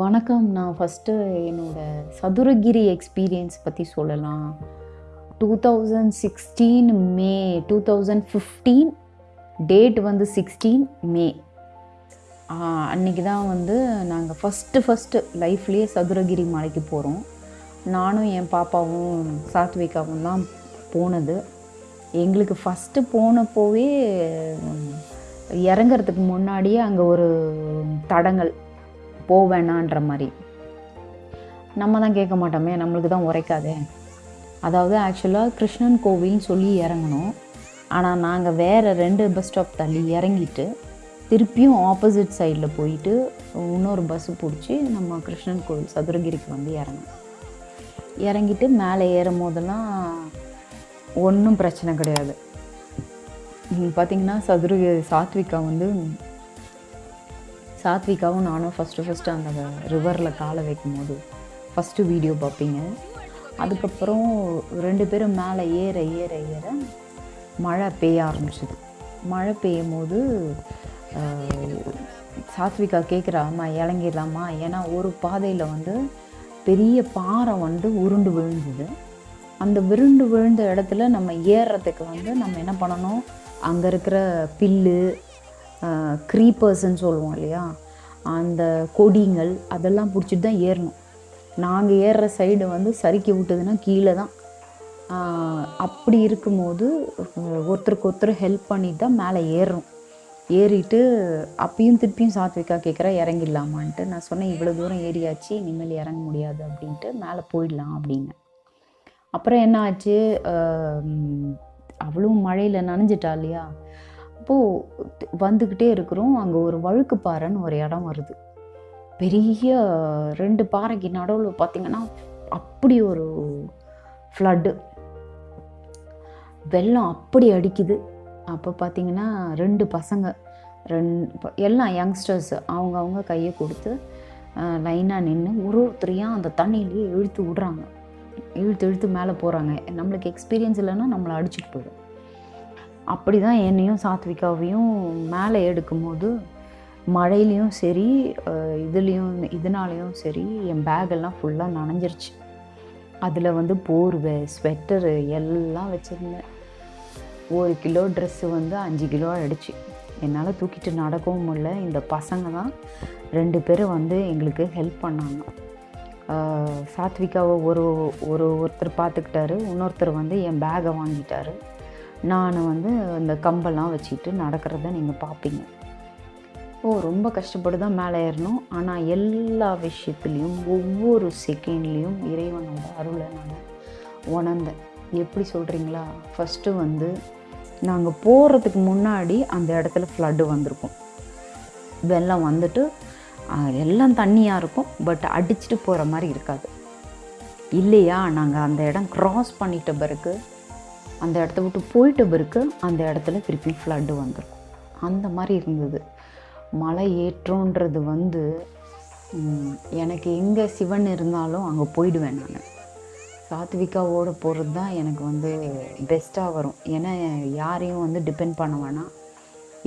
வணக்கம். நான் ஃபஸ்ட்டு என்னோட சதுரகிரி எக்ஸ்பீரியன்ஸ் பற்றி சொல்லலாம். Two thousand sixteen May two thousand fifteen date வந்து சிக்ஸ்டீன் மே. அன்றைக்கி தான் வந்து நாங்கள் ஃபஸ்ட்டு ஃபஸ்ட்டு லைஃப்லேயே சதுரகிரி மலைக்கு போகிறோம் நானும் என் பாப்பாவும் சாத்விகாவும் தான் போனது. எங்களுக்கு ஃபஸ்ட்டு போனப்போவே இறங்கிறதுக்கு முன்னாடியே அங்கே ஒரு தடங்கள் போவேணான்ற மாதிரி. நம்ம தான் கேட்க மாட்டோமே நம்மளுக்கு தான் உரைக்காதே. அதாவது ஆக்சுவலாக கிருஷ்ணன் கோவில்னு சொல்லி இறங்கணும் ஆனால் நாங்கள் வேறு ரெண்டு பஸ் ஸ்டாப் தள்ளி இறங்கிட்டு திருப்பியும் ஆப்போசிட் சைடில் போயிட்டு இன்னொரு பஸ்ஸு பிடிச்சி நம்ம கிருஷ்ணன் கோவில் சதுரகிரிக்கு வந்து இறங்கணும். இறங்கிட்டு மேலே ஏறும் போதெல்லாம் ஒன்றும் பிரச்சனை கிடையாது. நீங்கள் பார்த்தீங்கன்னா சதுரகிரி சாத்விகா வந்து சாத்விகாவும் நானும் ஃபஸ்ட்டு ஃபஸ்ட்டு அந்த ரிவரில் காலை வைக்கும் போது ஃபஸ்ட்டு வீடியோ பார்ப்பீங்க. அதுக்கப்புறம் ரெண்டு பேரும் மேலே ஏற ஏற ஏற மழை பெய்ய ஆரம்பிச்சிது. மழை பெய்யும் போது சாத்விகா கேட்குறாம்மா இறங்கிடலாமா? ஏன்னா ஒரு பாதையில் வந்து பெரிய பாறை வந்து உருண்டு விழுந்தது. அந்த விருண்டு விழுந்த இடத்துல நம்ம ஏறுறதுக்கு வந்து நம்ம என்ன பண்ணணும்? அங்கே இருக்கிற பில்லு க்ரீப்பர்ஸ்ன்னு சொல்லுவோம் இல்லையா? அந்த கொடிங்கள் அதெல்லாம் பிடிச்சிட்டு தான் ஏறணும். நாங்கள் ஏறுற சைடு வந்து சறுக்கி விட்டதுன்னா கீழே தான். அப்படி இருக்கும்போது ஒருத்தருக்கு ஒருத்தர் ஹெல்ப் பண்ணிட்டு தான் மேலே ஏறுறோம். ஏறிட்டு அப்பயும் திருப்பியும் சாத்விகா கேட்குறா இறங்கிடலாமான்ட்டு. நான் சொன்னேன் இவ்வளோ தூரம் ஏறியாச்சு இனிமேல் இறங்க முடியாது அப்படின்ட்டு மேலே போயிடலாம் அப்படின்னு. அப்புறம் என்ன ஆச்சு? அவளும் மழையில் நனைஞ்சிட்டா இல்லையா? அப்போது வந்துக்கிட்டே இருக்கிறோம். அங்கே ஒரு வழுக்கு பாறைன்னு ஒரு இடம் வருது. பெரிய ரெண்டு பாறைக்கு நடுவில் பார்த்திங்கன்னா அப்படி ஒரு ஃப்ளட்டு வெள்ளம் அப்படி அடிக்குது. அப்போ பார்த்தீங்கன்னா ரெண்டு பசங்க ரெண்டு எல்லாம் யங்ஸ்டர்ஸ் அவங்கவுங்க கையை கொடுத்து லைனாக நின்று ஒரு ஒருத்தரையும் அந்த தண்ணியிலேயே இழுத்து விடுறாங்க. இழுத்து இழுத்து மேலே போகிறாங்க நம்மளுக்கு எக்ஸ்பீரியன்ஸ் இல்லைன்னா நம்மளை அடிச்சுட்டு போயிடும். அப்படி தான் என்னையும் சாத்விகாவையும் மேலே எடுக்கும்போது மழையிலையும் சரி இதுலேயும் இதனாலையும் சரி என் பேகெல்லாம் ஃபுல்லாக நனைஞ்சிருச்சு. அதில் வந்து போர்வை ஸ்வெட்டரு எல்லாம் வச்சுருந்தேன். ஒரு கிலோ ட்ரெஸ்ஸு வந்து அஞ்சு கிலோ அடிச்சு என்னால் தூக்கிட்டு நடக்கவும் முடியல. இந்த பசங்க தான் ரெண்டு பேரும் வந்து எங்களுக்கு ஹெல்ப் பண்ணாங்க. சாத்விகாவை ஒரு ஒரு ஒருத்தர் பார்த்துக்கிட்டாரு இன்னொருத்தர் வந்து என் பேகை வாங்கிட்டாரு. நான் வந்து இந்த கம்பெல்லாம் வச்சுக்கிட்டு நடக்கிறத நீங்கள் பார்ப்பீங்க ஓ ரொம்ப கஷ்டப்பட்டு தான் மேலே ஏறணும். ஆனால் எல்லா விஷயத்துலேயும் ஒவ்வொரு செகண்ட்லேயும் இறைவனோட அருளை நான் உணர்ந்தேன். எப்படி சொல்கிறீங்களா ஃபஸ்ட்டு வந்து நாங்கள் போகிறதுக்கு முன்னாடி அந்த இடத்துல ஃப்ளட்டு வந்திருக்கும். வெள்ளம் வந்துட்டு எல்லாம் தண்ணியாக இருக்கும் பட் அடிச்சுட்டு போகிற மாதிரி இருக்காது. இல்லையா நாங்கள் அந்த இடம் க்ராஸ் பண்ணிட்ட பிறகு அந்த இடத்த விட்டு போயிட்ட பிறகு அந்த இடத்துல திருப்பி ஃப்ளட்டு வந்திருக்கும். அந்த மாதிரி இருந்தது. மலை ஏற்றோன்றது வந்து எனக்கு எங்கே சிவன் இருந்தாலும் அங்கே போயிடுவேன் நான். சாத்விகாவோட போகிறது தான் எனக்கு வந்து பெஸ்ட்டாக வரும். ஏன்னா யாரையும் வந்து டிபெண்ட் பண்ண வேணாம்.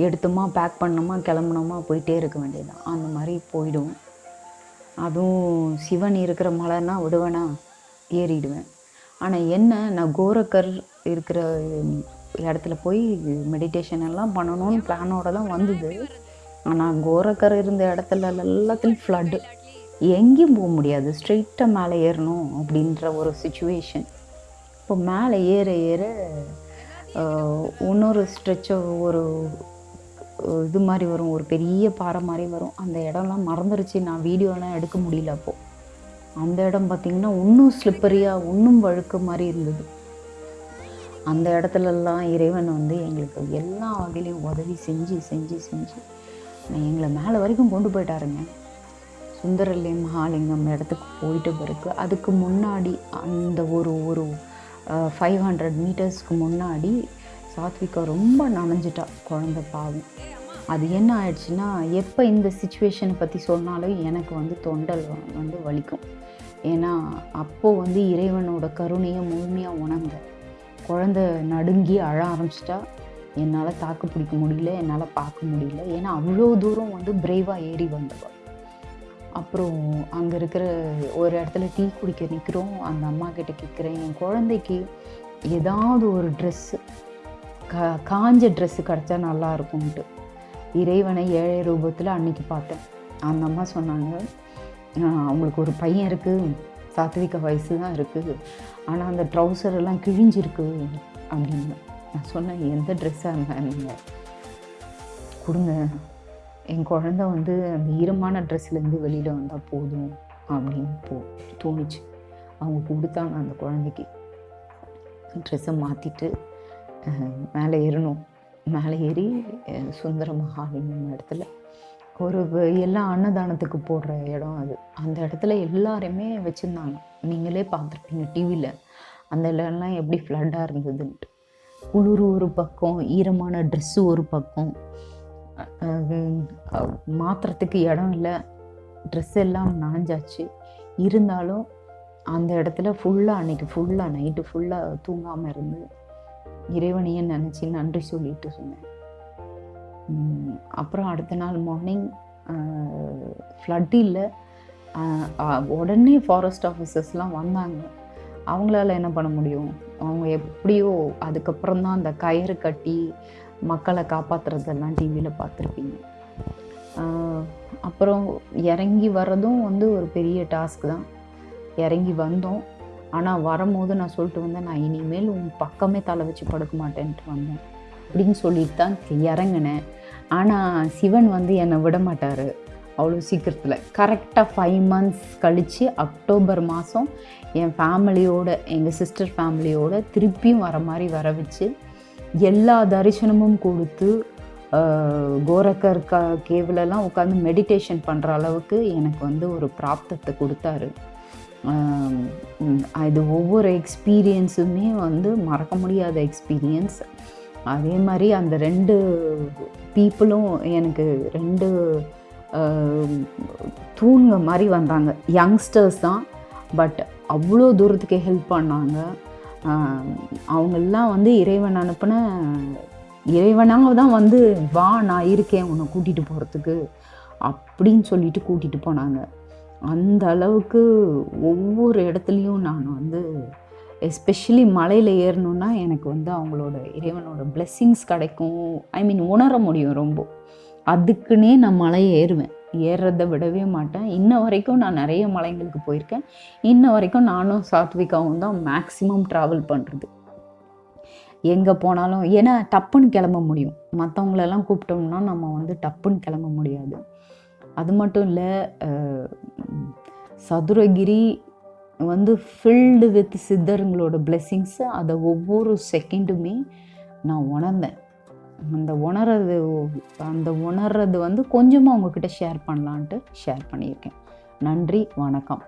எடுத்தோமா பேக் பண்ணோமா கிளம்புனோமா போயிட்டே இருக்க வேண்டியதுதான். அந்த மாதிரி போயிடும். அதுவும் சிவன் இருக்கிற மலைன்னா விடுவேனா ஏறிடுவேன். ஆனால் என்ன நான் கோரக்கர் இருக்கிற இடத்துல போய் மெடிடேஷன் எல்லாம் பண்ணணும்னு பிளானோட தான் வந்தது. ஆனால் கோரக்கர் இருந்த இடத்துல எல்லாத்துலேயும் ஃப்ளட்டு எங்கேயும் போக முடியாது. ஸ்ட்ரெயிட்டாக மேலே ஏறணும் அப்படின்ற ஒரு சுச்சுவேஷன் இப்போ மேலே ஏற ஏற இன்னொரு ஸ்ட்ரெச்சோ ஒரு இது மாதிரி வரும். ஒரு பெரிய பாறை மாதிரி வரும். அந்த இடம்லாம் மறந்துருச்சு. நான் வீடியோலாம் எடுக்க முடியல அப்போது அந்த இடம் பார்த்திங்கன்னா இன்னும் ஸ்லிப்பரியாக இன்னும் வழுக்க மாதிரி இருந்தது. அந்த இடத்துலலாம் இறைவன் வந்து எங்களுக்கு எல்லா வகையிலையும் உதவி செஞ்சு செஞ்சு செஞ்சு எங்களை மேலே வரைக்கும் கொண்டு போயிட்டாருங்க. சுந்தரலிங்க மகாலிங்கம் இடத்துக்கு போயிட்டு பிறகு அதுக்கு முன்னாடி அந்த ஒரு ஒரு ஃபைவ் ஹண்ட்ரட் மீட்டர்ஸ்க்கு முன்னாடி சாத்விகா ரொம்ப நனைஞ்சிட்டா குழந்த பாவம். அது என்ன ஆயிடுச்சுன்னா எப்போ இந்த சுச்சுவேஷனை பற்றி சொன்னாலும் எனக்கு வந்து தொண்டல் வந்து வலிக்கும். ஏன்னா அப்போது வந்து இறைவனோட கருணையை முழுமையாக உணர்ந்தேன் குழந்த நடுங்கி அழ ஆரம்பிச்சிட்டா என்னால் தாக்கு பிடிக்க முடியல என்னால் பார்க்க முடியல. ஏன்னா அவ்வளோ தூரம் வந்து பிரேவாக ஏறி வந்தவ அப்புறம் அங்கே இருக்கிற ஒரு இடத்துல டீ குடிக்க நிற்கிறோம் அந்த அம்மா கிட்ட கேட்குறேன் என் குழந்தைக்கு ஏதாவது ஒரு ட்ரெஸ்ஸு கா காஞ்ச ட்ரெஸ்ஸு கிடச்சா நல்லா இருக்கும்ன்ட்டு. இறைவனை ஏழை ரூபத்தில் அன்னைக்கு பார்த்தேன். அந்த அம்மா சொன்னாங்க அவங்களுக்கு ஒரு பையன் இருக்குது சாத்விக வயசு தான் இருக்குது ஆனால் அந்த ட்ரௌசர் எல்லாம் கிழிஞ்சிருக்கு. அப்படின்னு நான் சொன்னேன் எந்த ட்ரெஸ்ஸாக இருந்தால் நீங்கள் கொடுங்க. என் குழந்த வந்து அந்த ஈரமான ட்ரெஸ்லேருந்து வெளியில் வந்தால் போதும் அப்படின்னு போ தோணுச்சு. அவங்க கொடுத்தாங்க அந்த குழந்தைக்கு. ட்ரெஸ்ஸை மாற்றிட்டு மேலே ஏறணும். மேலே ஏறி சுந்தர மகாலிங்கம் இடத்துல. ஒரு எல்லா அன்னதானத்துக்கு போடுற இடம் அது. அந்த இடத்துல எல்லாருமே வச்சுருந்தாங்க. நீங்களே பார்த்துருப்பீங்க டிவியில் அந்த இடம்லாம் எப்படி ஃப்ளட்டாக இருந்ததுன்ட்டு. குளிர் ஒரு பக்கம் ஈரமான ட்ரெஸ்ஸு ஒரு பக்கம். அஹ், மாத்துறதுக்கு இடம் இல்லை. ட்ரெஸ் எல்லாம் நனைஞ்சாச்சு. இருந்தாலும் அந்த இடத்துல ஃபுல்லாக அன்னைக்கு ஃபுல்லாக நைட்டு ஃபுல்லாக தூங்காமல் இருந்து இறைவனையே நினச்சி நன்றி சொல்லிட்டு சொன்னேன் அப்புறம் அடுத்த நாள் மார்னிங் ஃப்ளட் இல்லை. உடனே ஃபாரஸ்ட் ஆஃபீஸர்ஸ்லாம் வந்தாங்க. அவங்களால என்ன பண்ண முடியும்? அவங்க எப்படியோ அதுக்கப்புறம் தான் அந்த கயிறு கட்டி மக்களை காப்பாற்றுறதெல்லாம் டிவியில் பார்த்துருப்பீங்க. அப்புறம் இறங்கி வர்றதும் வந்து ஒரு பெரிய டாஸ்க் தான். இறங்கி வந்தோம். ஆனால் வரும்போது நான் சொல்லிட்டு வந்தேன் நான் இனிமேல் உன் பக்கமே தலை வச்சு படுக்க மாட்டேன்ட்டு வந்தேன். அப்படின்னு சொல்லிட்டு தான் இறங்கினேன். ஆனால் சிவன் வந்து என்னை விட மாட்டார். அவ்வளோ சீக்கிரத்தில். கரெக்டாக ஃபைவ் மந்த்ஸ் கழித்து அக்டோபர் மாதம் என் ஃபேமிலியோட எங்கள் சிஸ்டர் ஃபேமிலியோட திருப்பியும் வர மாதிரி வர வச்சு எல்லா தரிசனமும் கொடுத்து கோரக்கர் க கேவிலெலாம் உட்காந்து மெடிடேஷன் பண்ணுற அளவுக்கு எனக்கு வந்து ஒரு பிராப்தத்தை கொடுத்தாரு. அது இது ஒவ்வொரு எக்ஸ்பீரியன்ஸுமே வந்து மறக்க முடியாத எக்ஸ்பீரியன்ஸ் அதே மாதிரி அந்த ரெண்டு பீப்புளும் எனக்கு ரெண்டு தூண்க மாதிரி வந்தாங்க. யங்ஸ்டர்ஸ் தான் பட் அவ்வளோ தூரத்துக்கு ஹெல்ப் பண்ணாங்க. அவங்கெல்லாம் வந்து இறைவன் அனுப்பின இறைவனாக தான் வந்து வா நான் இருக்கேன் உன்னை கூட்டிகிட்டு போகிறதுக்கு அப்படின்னு சொல்லிட்டு கூட்டிகிட்டு போனாங்க. அந்த அளவுக்கு ஒவ்வொரு இடத்துலையும் நான் வந்து எஸ்பெஷலி மலையில் ஏறணுன்னா எனக்கு வந்து அவங்களோட இறைவனோட பிளெஸ்ஸிங்ஸ் கிடைக்கும். ஐ மீன் உணர முடியும் ரொம்ப. அதுக்குன்னே நான் மலை ஏறுவேன். ஏறுறதை விடவே மாட்டேன். இன்ன வரைக்கும் நான் நிறைய மலைங்களுக்கு போயிருக்கேன். இன்ன வரைக்கும் நானும் சாத்விகாவும் தான் மேக்ஸிமம் ட்ராவல் பண்ணுறது எங்கே போனாலும் ஏன்னா டப்புன்னு கிளம்ப முடியும். மற்றவங்களெல்லாம் கூப்பிட்டோம்னா நம்ம வந்து டப்புன்னு கிளம்ப முடியாது. அது மட்டும் இல்லை சதுரகிரி வந்து ஃபில்டு வித் சித்தருங்களோட பிளெஸ்ஸிங்ஸு அதை ஒவ்வொரு செகண்டுமே நான் உணர்ந்தேன். அந்த உணர்றது அந்த உணர்றது வந்து கொஞ்சமாக உங்ககிட்ட ஷேர் பண்ணலான்ட்டு ஷேர் பண்ணியிருக்கேன். நன்றி வணக்கம்.